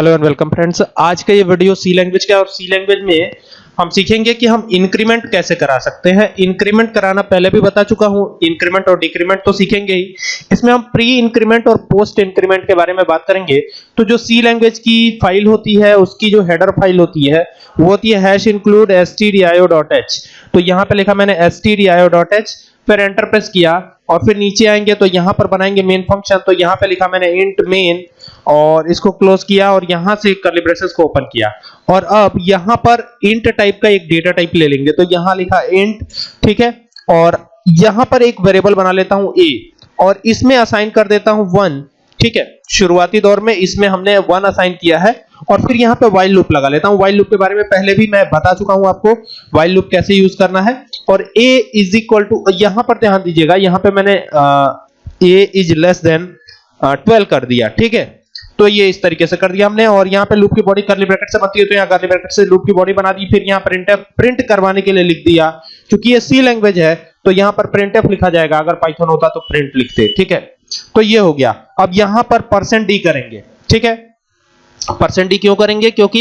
Hello and welcome friends. आज का ये वीडियो सी लैंग्वेज का और सी लैंग्वेज में हम सीखेंगे कि हम इंक्रीमेंट कैसे करा सकते हैं। इंक्रीमेंट कराना पहले भी बता चुका हूँ, इंक्रीमेंट और डिक्रीमेंट तो सीखेंगे ही। इसमें हम प्री इंक्रीमेंट और पोस्ट इंक्रीमेंट के बारे में बात करेंगे। तो जो सी लैंग्वेज की फ़ाइल होती है, उसकी जो हेडर फ़ाइल होती है, वो होती है हैश इंक्लूड stdio.h तो यहाँ पे लिखा मैंने stdio.h फिर एंटर प्रेस किया और फिर नीचे आएँगे तो यहाँ पर बनाएँगे मेन फ़ंक्शन तो यहाँ पे लिखा मैंने इंट मेन और इसको क्लोज किया और यहाँ से कर्ली ब्रेसेस को ओपन किया। और अब यहाँ पर इंट टाइप का एक डेटा टाइप ले लेंगे। तो यहाँ लिखा इंट ठीक है? और यहाँ पर एक वेरिएबल बना लेता हूँ a और इसमें असाइन कर देता हूँ 1 ठीक है? शुरुआती दौर में इसमें हमने 1 असाइन किया है। और फिर यहाँ पे व्हाइल लूप लगा लेता हूँ। व्हाइल लूप के बारे में पहले भी मैं बता चुका हूँ आपको व्हाइल लूप कैसे यूज़ करना है। और a इज़ इक्वल टू यहाँ पर ध्यान दीजिएगा, यहाँ पे मैंने a इज़ लेस देन 12 कर दिया, ठीक है? तो ये इस तरीके से कर दिया हमने, और यहाँ पे लूप की बॉडी करली ब्रैकेट से बनती है तो यहाँ करली ब्रैकेट से लूप की बॉडी बना दी, फिर यहाँ प्रिंट प्रिंट करवाने के लिए लिख दिया। क्योंकि ये सी लैंग्वेज है तो यहाँ पर प्रिंट लिखा जाएगा, अगर पाइथन होता तो प्रिंट लिखते, ठीक है? तो ये हो गया। अब यहाँ पर परसेंट डी करेंगे, ठीक है? परसेंट डी क्यों करेंगे? क्योंकि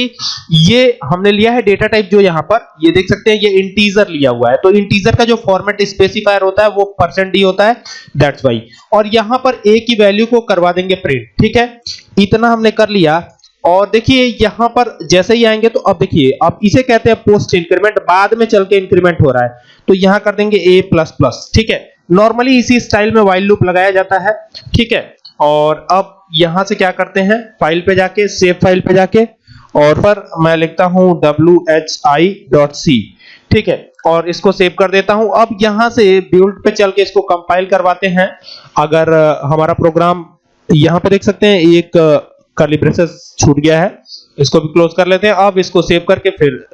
ये हमने लिया है डेटा टाइप जो यहाँ पर, ये देख सकते हैं, ये इंटीजर लिया हुआ है। तो इंटीजर का जो फॉर्मेट स्पेसिफायर होता है, वो परसेंट डी होता है। दैट्स वाई और यहाँ पर ए की वैल्यू को करवा देंगे प्रिंट ठीक है? इतना हमने कर लिया। और देखिए, यहाँ पर जैसे ही आएँगे तो अब देखिए, अब इसे कहते हैं पोस्ट इंक्रीमेंट बाद में चल के इंक्रीमेंट हो रहा है। तो यहाँ कर देंगे ए प्लस प्लस ठीक है? नॉर्मली इसी स्टाइल में वाइल लूप लगाया जाता है, ठीक है? और अब यहाँ से क्या करते हैं? फ़ाइल पे जाके सेव फ़ाइल पे जाके, और पर मैं लिखता हूँ whi.c ठीक है, और इसको सेव कर देता हूँ। अब यहाँ से बिल्ड पे चल के इसको कंपाइल करवाते हैं। अगर हमारा प्रोग्राम यहाँ पे देख सकते हैं, एक कर्ली ब्रेसेस छूट गया है। इसको भी क्लोज कर लेते हैं। अब इसको सेव करके फिर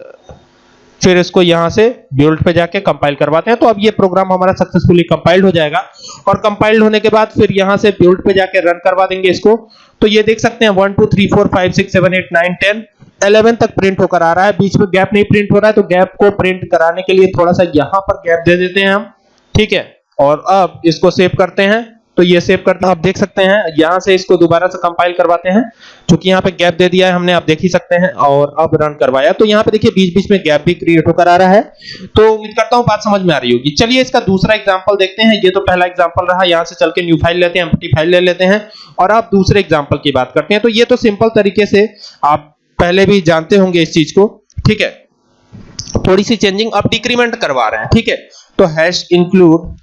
फिर इसको यहाँ से बिल्ड पे जाके कंपाइल करवाते हैं। तो अब ये प्रोग्राम हमारा सक्सेसफुली कंपाइल्ड हो जाएगा। और कंपाइल्ड होने के बाद फिर यहाँ से बिल्ड पे जाके रन करवा देंगे इसको। तो ये देख सकते हैं 1 2 3 4 5 6 7 8 9 10 11 तक प्रिंट होकर आ रहा है। बीच में गैप नहीं प्रिंट हो रहा है तो गैप को प्रिंट कराने के लिए थोड़ा सा यहाँ पर गैप दे देते हैं हम। ठीक है? और अब इसको सेव करते हैं। तो ये सेव करना आप देख सकते हैं, यहाँ से इसको दोबारा से कंपाइल करवाते हैं। क्योंकि यहाँ पे गैप दे दिया है, हमने आप देख ही सकते हैं और अब रन करवाया। तो यहाँ पे देखिए, बीच-बीच में गैप भी क्रिएट होकर आ रहा है। तो उम्मीद करता हूँ बात समझ में आ रही होगी। चलिए इसका दूसरा एग्जांपल देखते हैं। ये तो पहला एग्जांपल रहा। यहाँ से चल के न्यू फ़ाइल लेते हैं एम्प्टी फ़ाइल ले लेते हैं। और आप दूसरे एग्जांपल की बात करते हैं। तो ये तो सिंपल तरीके से आप पहले भी जानते होंगे इस चीज़ को। ठीक है? थोड़ी सी चेंजिंग अब डिक्रीमेंट करवा रहे हैं। ठीक है? तो हैश इंक्लूड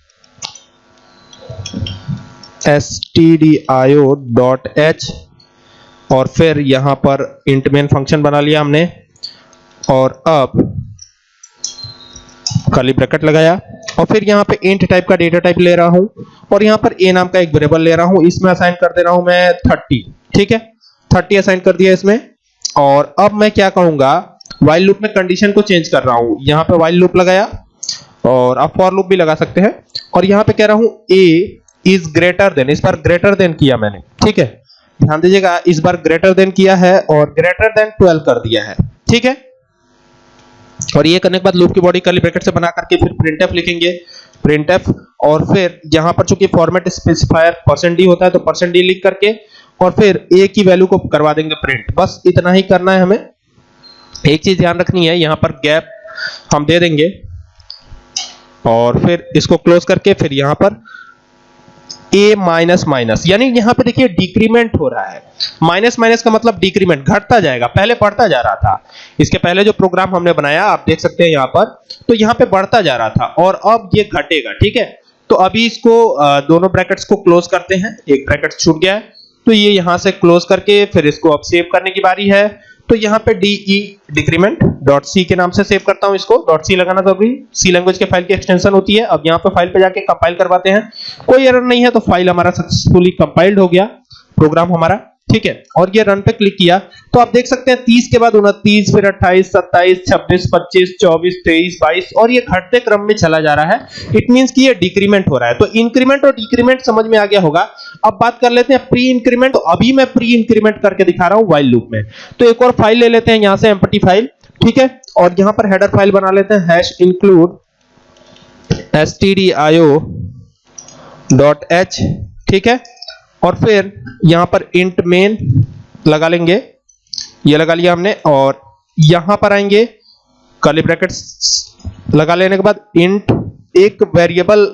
stdio.h और फिर यहाँ पर int main फ़ंक्शन बना लिया हमने और अब खाली ब्रैकेट लगाया और फिर यहाँ पे int टाइप का डेटा टाइप ले रहा हूँ और यहाँ पर a नाम का एक वेरिएबल ले रहा हूँ। इसमें असाइन कर दे रहा हूँ मैं 30 ठीक है? 30 असाइन कर दिया इसमें और अब मैं क्या कहूँगा? while लूप में कंडीशन को चेंज कर रहा हूँ। यहाँ पे while लूप लगाया और आप for लूप भी लगा सकते हैं। और यहाँ पे कह रहा हूँ a इज़ ग्रेटर देन इस बार ग्रेटर देन किया मैंने, ठीक है? ध्यान दीजिएगा इस बार ग्रेटर देन किया है और ग्रेटर देन 12 कर दिया है, ठीक है? और ये करने के बाद लूप की बॉडी कर्ली ब्रैकेट से बना करके फिर printf लिखेंगे। printf और फिर यहाँ पर चूँकि फॉर्मेट स्पेसिफायर परसेंट डी होता है तो परसेंट डी लिख करके और फिर a की वैल्यू को करवा देंगे प्रिंट बस इतना ही करना है हमें। एक चीज़ ध्यान रखनी है, यहाँ पर गैप हम दे देंगे। और फिर इसको क्लोज करके फिर यहाँ पर a माइनस माइनस यानी यहाँ पे देखिए डिक्रीमेंट हो रहा है। माइनस माइनस का मतलब डिक्रीमेंट घटता जाएगा। पहले बढ़ता जा रहा था। इसके पहले जो प्रोग्राम हमने बनाया, आप देख सकते हैं यहाँ पर तो यहाँ पे बढ़ता जा रहा था और अब ये घटेगा, ठीक है? तो अभी इसको दोनों ब्रैकेट्स को क्लोज करते हैं। एक ब्रैकेट छूट गया है। तो ये यहाँ से क्लोज करके फिर इसको अब सेव करने की बारी है। तो यहाँ पे डी डिक्रीमेंट डॉट सी के नाम से सेव करता हूँ इसको। डॉट सी लगाना ज़रूरी सी लैंग्वेज के फ़ाइल की एक्सटेंशन होती है। अब यहाँ पे फ़ाइल पे जाके कंपाइल करवाते हैं। कोई एरर नहीं है तो फ़ाइल हमारा सक्सेसफुली कंपाइल्ड हो गया। प्रोग्राम हमारा ठीक है? और ये रन पे क्लिक किया तो आप देख सकते हैं 30 के बाद 29 फिर 28 27 26 25 24 23 22 और ये घटते क्रम में चला जा रहा है। इट मींस कि ये डिक्रीमेंट हो रहा है। तो इंक्रीमेंट और डिक्रीमेंट समझ में आ गया होगा। अब बात कर लेते हैं प्री इंक्रीमेंट तो अभी मैं प्री इंक्रीमेंट करके दिखा रहा हूँ व्हाइल लूप में। तो एक और फ़ाइल ले लेते हैं यहाँ से एम्प्टी फ़ाइल ठीक है? और यहाँ पर हेडर फ़ाइल बना लेते हैं हैश इंक्लूड stdio.h ठीक है? और फिर यहाँ पर इंट मेन लगा लेंगे। ये लगा लिया हमने और यहाँ पर आएँगे। कर्ली ब्रैकेट्स लगा लेने के बाद इंट एक वेरिएबल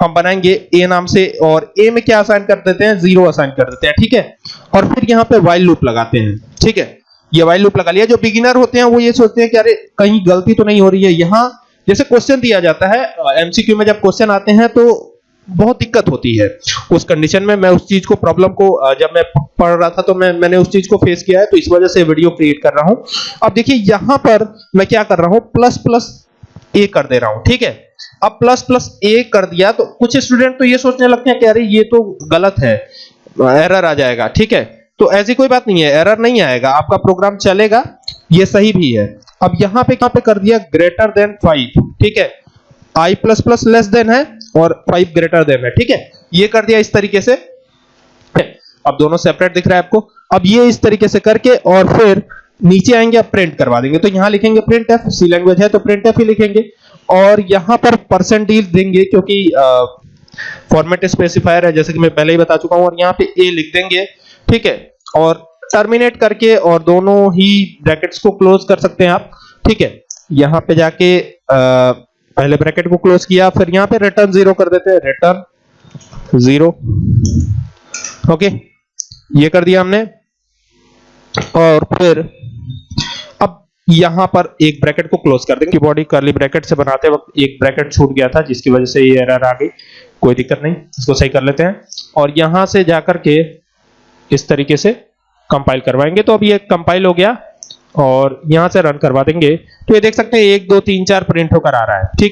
हम बनाएँगे ए नाम से और ए में क्या असाइन कर देते हैं? ज़ीरो असाइन कर देते हैं, ठीक है? और फिर यहाँ पे वाइल लूप लगाते हैं, ठीक है? ये वाइल लूप लगा लिया। जो बिगिनर होते हैं वो ये सोचते हैं कि अरे कहीं गलती तो नहीं हो रही है यहाँ। जैसे क्वेश्चन दिया जाता है एमसीक्यू में जब क्वेश्चन आते हैं तो बहुत दिक्कत होती है। उस कंडीशन में मैं उस चीज़ को प्रॉब्लम को जब मैं पढ़ रहा था तो मैं, मैंने उस चीज़ को फेस किया है तो इस वजह से वीडियो क्रिएट कर रहा हूँ। अब देखिए, यहाँ पर मैं क्या कर रहा हूँ प्लस प्लस ए कर दे रहा हूँ, ठीक है? अब प्लस प्लस ए कर दिया तो कुछ स्टूडेंट तो ये सोचने लगते हैं कि अरे, ये तो गलत है। एरर आ जाएगा, ठीक है? तो ऐसी कोई बात नहीं है एरर नहीं आएगा, आपका प्रोग्राम चलेगा, ये सही भी है। अब यहाँ पे कहाँ पे कर दिया ग्रेटर देन 5 ठीक है? I लेस देन है और 5 ग्रेटर देन है ठीक है? ये कर दिया इस तरीके से। अब दोनों सेपरेट दिख रहा है आपको। अब ये इस तरीके से करके और फिर नीचे आएँगे अब प्रिंट करवा देंगे। तो यहाँ लिखेंगे प्रिंट एफ़ सी लैंग्वेज है तो प्रिंट एफ़ ही लिखेंगे। और यहाँ पर परसेंट डील देंगे क्योंकि फॉर्मेट स्पेसिफायर है जैसे कि मैं पहले ही बता चुका हूँ और यहाँ पे ए लिख देंगे ठीक है? और टर्मिनेट करके और दोनों ही ब्रैकेट्स को क्लोज कर सकते हैं आप ठीक है? यहाँ पे जाके अ, पहले ब्रैकेट को क्लोज किया, फिर यहाँ पे रिटर्न ज़ीरो कर देते हैं। रिटर्न ज़ीरो ओके ये कर दिया हमने। और फिर अब यहाँ पर एक ब्रैकेट को क्लोज कर देंगे। बॉडी करली ब्रैकेट से बनाते वक्त एक ब्रैकेट छूट गया था, जिसकी वजह से ये एरर आ गई। कोई दिक्कत नहीं, इसको सही कर लेते हैं। और यहाँ से जाकर के इस तरीके से कंपाइल करवाएँगे। तो अब ये कंपाइल हो गया। और यहाँ से रन करवा देंगे। तो ये देख सकते हैं, एक, दो, तीन, चार प्रिंट होकर आ रहा है। ठीक है?